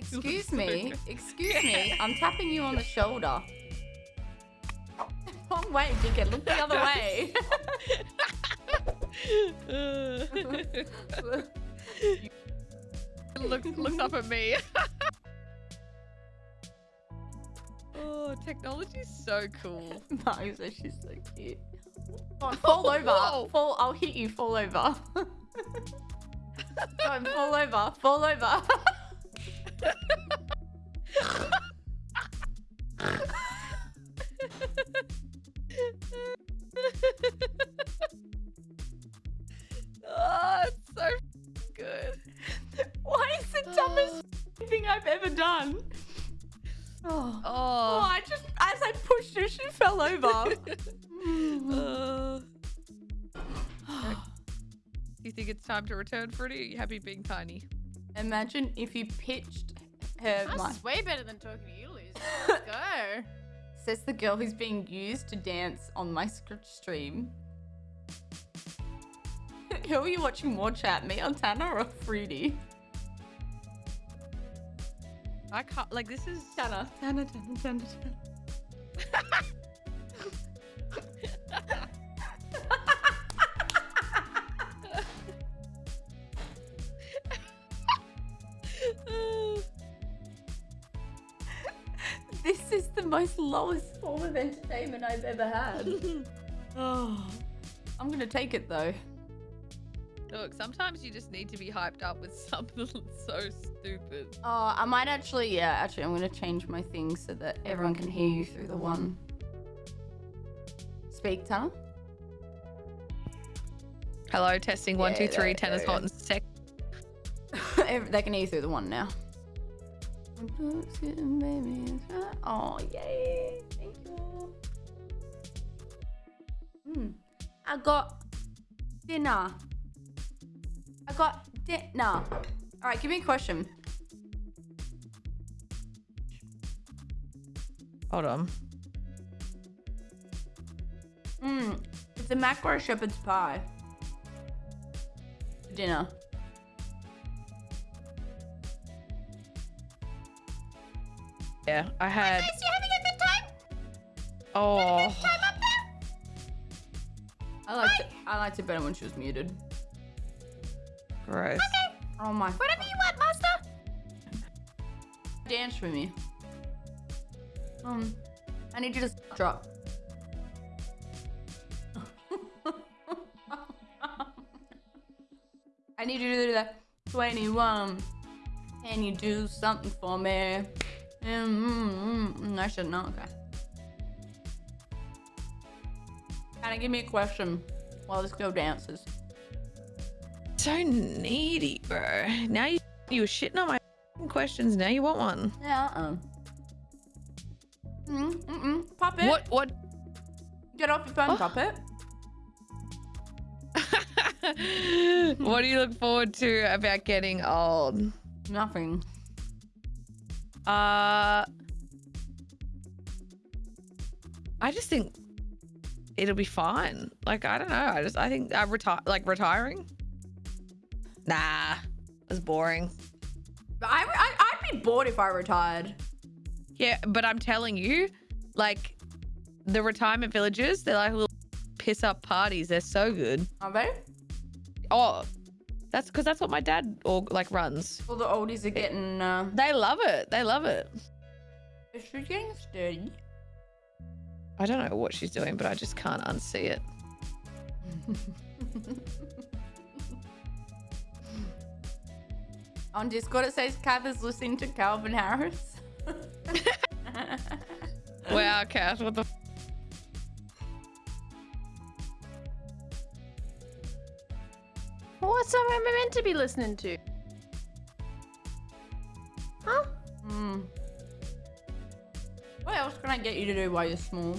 Excuse me. Excuse me. I'm tapping you on the shoulder. Wrong way, dickhead. Look the other way. Look, looks up at me. oh, technology's so cool. no, so she's so cute. On, oh, fall over. Whoa. Fall. I'll hit you. Fall over. Go on, fall over. Fall over. Pushed her, she fell over. Uh, do you think it's time to return, Fruity? Are you happy being tiny? Imagine if you pitched her This mic. is way better than talking to you, Liz. Let's go. Says the girl who's being used to dance on my sc- stream. Who are you watching more chat? Me on Tana or Fruity? I can't. Like this is. Tana, Tana, Tana, Tana, Tanner. Most lowest form of entertainment I've ever had. oh, I'm gonna take it though. Look, sometimes you just need to be hyped up with something so stupid. Oh, I might actually, yeah, actually, I'm gonna change my thing so that everyone can hear you through the one. Speak, Tanner. Hello, testing one, Yeah, two, three. there hot and sec. They can hear you through the one now. Oh, yay! Thank you. Hmm. I got dinner. I got dinner. All right, give me a question. Hold on. Hmm. It's a macro shepherd's pie. Dinner. Yeah, I had. Liz, you having a good time? Oh, Time up there? I liked it. I liked it better when she was muted. gross. Okay. Oh my. Whatever you want, master. Dance with me. Um, I need you to s- drop. I need you to do that. 21. Can you do something for me? Mm, mm, mm, I should know. Okay. Kind of give me a question while this girl dances. So needy, bro. Now you you were shitting on my questions. Now you want one. Yeah. Uh-uh. Mm, mm, mm. Pop it. What? What? Get off your phone, Oh. pop it. what do you look forward to about getting old? Nothing. Uh, I just think it'll be fine. Like I don't know. I just I think I retire like retiring. Nah, it's boring. I, I, I'd be bored if I retired. Yeah, but I'm telling you, like the retirement villages, they're like little piss up parties. They're so good. Are they? Oh, that's because that's what my dad or like runs. All the oldies are getting, uh, They love it. They love it. she's getting sturdy. I don't know what she's doing, but I just can't unsee it. On Discord, it says Kath is listening to Calvin Harris. Wow, Cat, what the? F- What song am I meant to be listening to? Huh? Hmm. What else can I get you to do while you're small?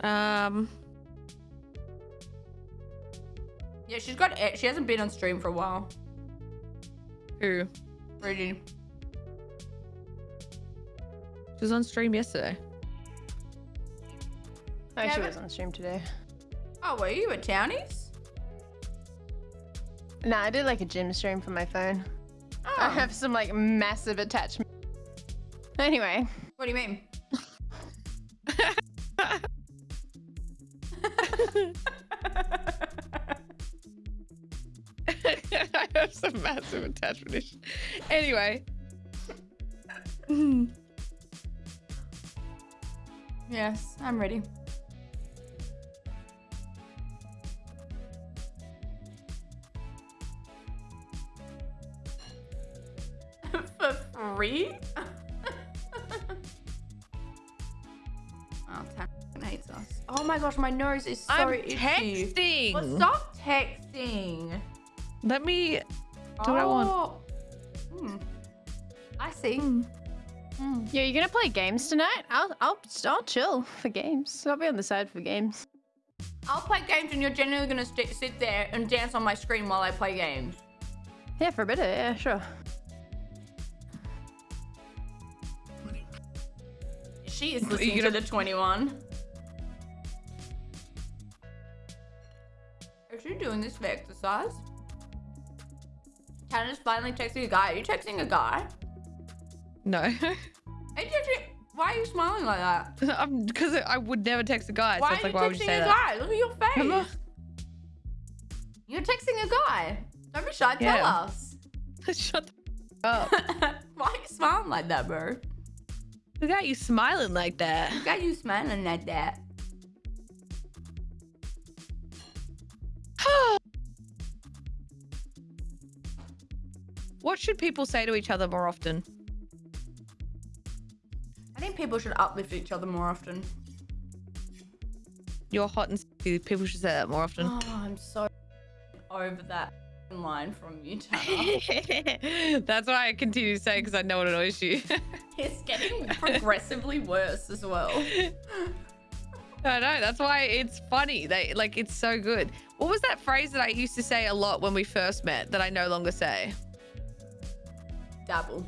um, Yeah, she's got. She hasn't been on stream for a while. who? Rudy. She was on stream yesterday. Oh, Yeah, she but- was on stream today. Oh, were you at Townies? Nah, I did like a gym stream from my phone. I oh. have some like massive attachment. Anyway, What do you mean? I have some massive attachment issues. Anyway. Yes, I'm ready. For free? oh, Tam hates us. Oh my gosh, my nose is so I'm itchy. texting. Well, stop texting. Let me do what I want. Oh. Hmm. I see. Hmm. Hmm. yeah, you're gonna play games tonight? I'll I'll I'll chill for games. I'll be on the side for games. I'll play games and you're generally gonna sit there and dance on my screen while I play games. Yeah, for a bit. Yeah, sure. She is you listening gonna- to the 21. Is she doing this for exercise? Hannah's finally texting a guy. Are you texting a guy? No. Are you texting... Why are you smiling like that? Because I would never text a guy. Why so it's are like, you why would you texting say a that? guy? Look at your I'm not- face. You're texting a guy. Don't be shy. Tell Yeah. us. Shut the up. Why are you smiling like that, bro? Look got you smiling like that. Look got you smiling like that. what should people say to each other more often? I think people should uplift each other more often. You're hot and sexy. People should say that more often. Oh, I'm so over that line from you. That's why I continue to say because I know it annoys you. it's getting progressively worse as well. I know. That's why it's funny. They like it's so good. What was that phrase that I used to say a lot when we first met that I no longer say? Dabble.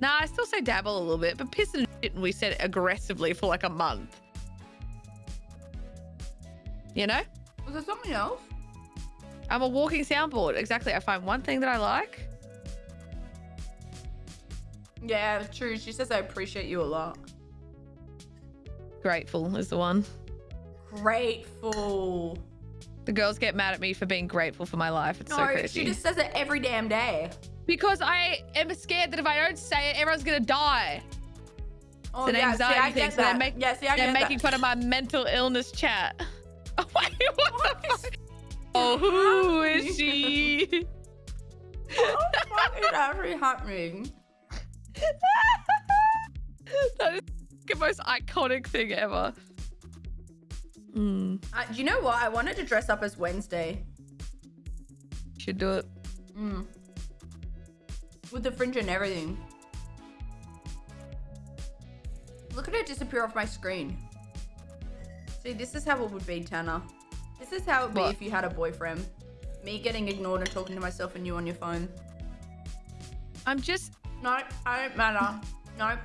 Nah, I still say dabble a little bit, but piss and shit, and we said aggressively for like a month. You know? Was there something else? I'm a walking soundboard. Exactly. I find one thing that I like. Yeah, true. She says I appreciate you a lot. Grateful is the one. Grateful. The girls get mad at me for being grateful for my life. It's No, so crazy. she just says it every damn day. Because I am scared that if I don't say it, everyone's gonna die. Oh, an yeah, anxiety see, I thing, so they're make- yeah, see, I They're making that. fun of my mental illness chat. Oh, wait, what the fuck? Oh, who is she? What the fuck is actually happening? that is the most iconic thing ever. Mm, Uh, do you know what? I wanted to dress up as Wednesday. should do it. Mm. With the fringe and everything. Look at it disappear off my screen. See, this is how it would be, Tanner. This is how it would be if you had a boyfriend. Me getting ignored and talking to myself and you on your phone. I'm just No, I don't matter. No,